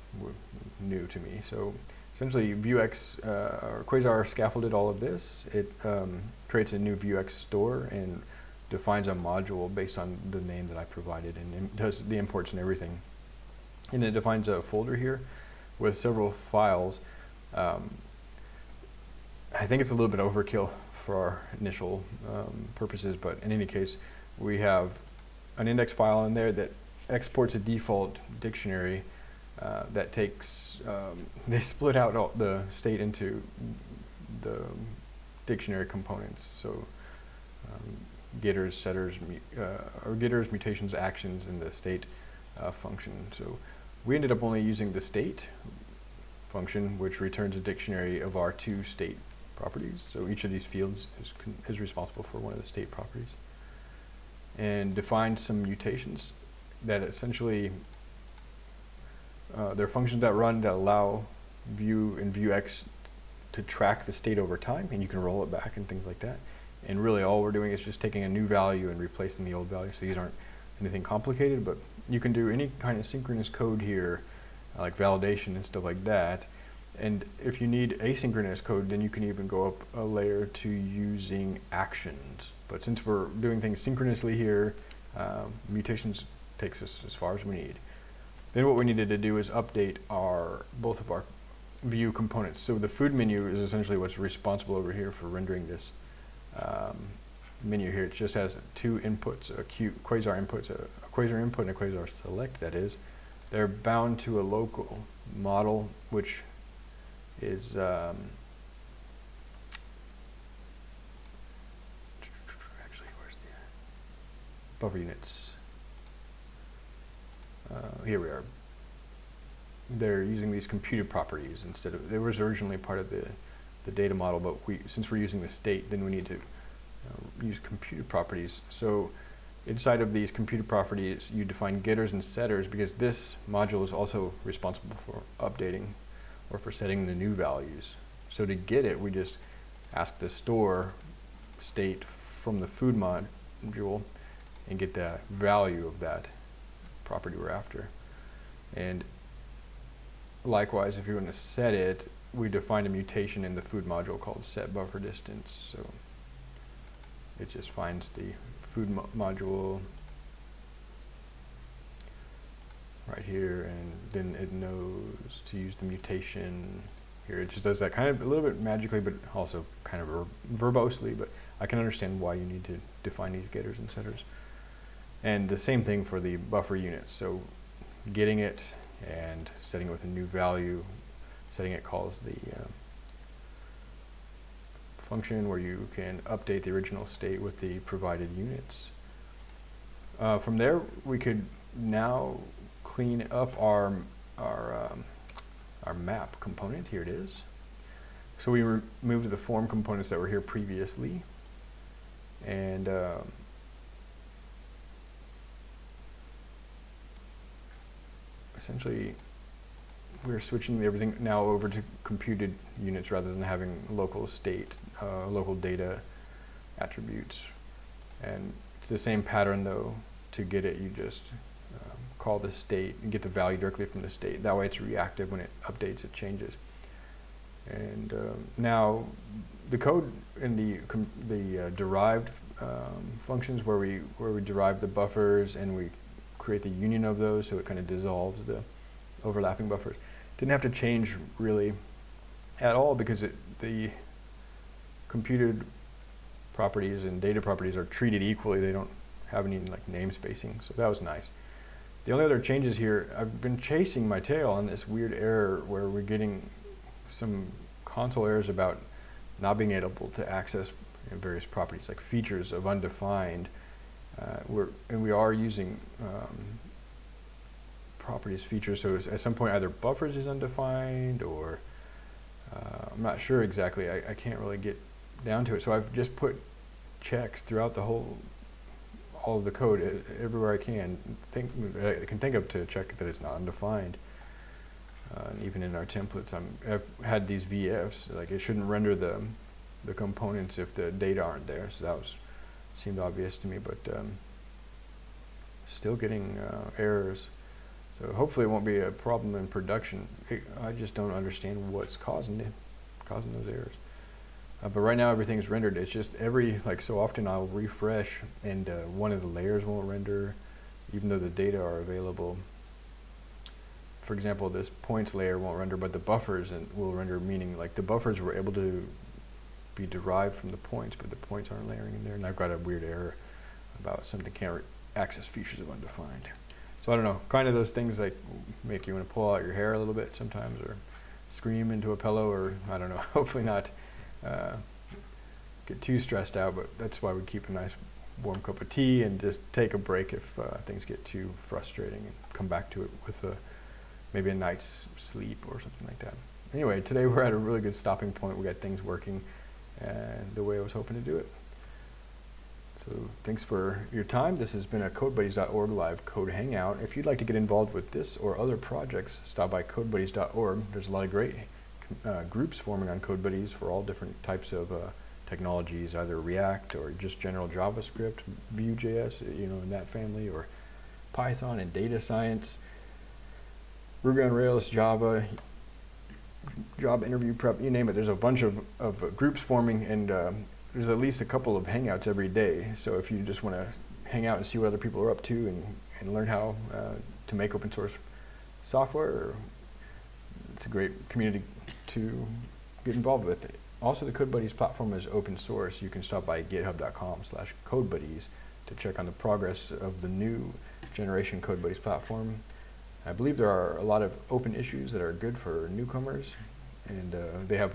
Speaker 1: new to me. So essentially Vuex uh, or Quasar scaffolded all of this. It um, creates a new Vuex store and defines a module based on the name that I provided and does the imports and everything. And it defines a folder here with several files. Um, I think it's a little bit overkill for our initial um, purposes, but in any case, we have an index file in there that exports a default dictionary uh, that takes, um, [LAUGHS] they split out all the state into the dictionary components. So um, getters, setters, uh, or getters, mutations, actions, and the state uh, function. So we ended up only using the state function, which returns a dictionary of our two state properties. So each of these fields is, is responsible for one of the state properties. And define some mutations that essentially, uh, they're functions that run that allow Vue and Vuex to track the state over time, and you can roll it back and things like that. And really, all we're doing is just taking a new value and replacing the old value. So these aren't anything complicated, but you can do any kind of synchronous code here, like validation and stuff like that. And if you need asynchronous code, then you can even go up a layer to using actions. But since we're doing things synchronously here, um, mutations takes us as far as we need. Then what we needed to do is update our both of our view components. So the food menu is essentially what's responsible over here for rendering this um, menu here. It just has two inputs, a Q, quasar inputs, a, a quasar input and a quasar select, that is. They're bound to a local model, which is um, actually where's the buffer units? Uh, here we are. They're using these computed properties instead of, it was originally part of the, the data model, but we, since we're using the state, then we need to uh, use computed properties. So inside of these computed properties, you define getters and setters because this module is also responsible for updating or for setting the new values. So to get it, we just ask the store state from the food module and get the value of that property we're after. And likewise, if you want to set it, we define a mutation in the food module called set buffer distance. So it just finds the food mo module right here and then it knows to use the mutation here. It just does that kind of a little bit magically but also kind of ver verbosely but I can understand why you need to define these getters and setters. And the same thing for the buffer units. So getting it and setting it with a new value, setting it calls the uh, function where you can update the original state with the provided units. Uh, from there, we could now clean up our, our, um, our map component. Here it is. So we removed the form components that were here previously. And um, essentially we're switching everything now over to computed units rather than having local state, uh, local data attributes. And it's the same pattern though. To get it, you just call the state and get the value directly from the state. That way it's reactive when it updates, it changes. And um, now the code in the the uh, derived um, functions where we where we derive the buffers and we create the union of those so it kind of dissolves the overlapping buffers. Didn't have to change really at all because it, the computed properties and data properties are treated equally. They don't have any like namespacing, so that was nice. The only other changes here, I've been chasing my tail on this weird error where we're getting some console errors about not being able to access various properties like features of undefined. Uh, we're, and we are using um, properties features, so at some point either buffers is undefined or uh, I'm not sure exactly. I, I can't really get down to it. So I've just put checks throughout the whole all of the code everywhere I can think I can think of to check that it's not undefined. Uh, and even in our templates, I'm, I've had these v-ifs like it shouldn't render the the components if the data aren't there. So that was seemed obvious to me, but um, still getting uh, errors. So hopefully it won't be a problem in production. I just don't understand what's causing it, causing those errors. Uh, but right now everything's rendered. It's just every, like so often I'll refresh and uh, one of the layers won't render even though the data are available. For example, this points layer won't render, but the buffers and will render, meaning like the buffers were able to be derived from the points, but the points aren't layering in there. And I've got a weird error about something can't access features of undefined. So I don't know, kind of those things like make you want to pull out your hair a little bit sometimes or scream into a pillow or I don't know, [LAUGHS] hopefully not uh, get too stressed out, but that's why we keep a nice warm cup of tea and just take a break if uh, things get too frustrating and come back to it with a, maybe a night's sleep or something like that. Anyway, today we're at a really good stopping point. We got things working and the way I was hoping to do it. So thanks for your time. This has been a CodeBuddies.org live code hangout. If you'd like to get involved with this or other projects, stop by CodeBuddies.org. There's a lot of great uh, groups forming on CodeBuddies for all different types of uh, technologies, either React or just general JavaScript, Vue.js, you know, in that family, or Python and data science, Ruby on Rails, Java, job interview prep, you name it. There's a bunch of, of uh, groups forming, and um, there's at least a couple of hangouts every day. So if you just want to hang out and see what other people are up to and, and learn how uh, to make open source software, it's a great community to get involved with. It. Also, the CodeBuddies platform is open source. You can stop by github.com slash CodeBuddies to check on the progress of the new generation CodeBuddies platform. I believe there are a lot of open issues that are good for newcomers, and uh, they have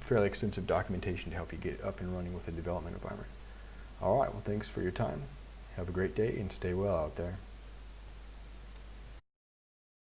Speaker 1: fairly extensive documentation to help you get up and running with the development environment. All right, well, thanks for your time. Have a great day and stay well out there.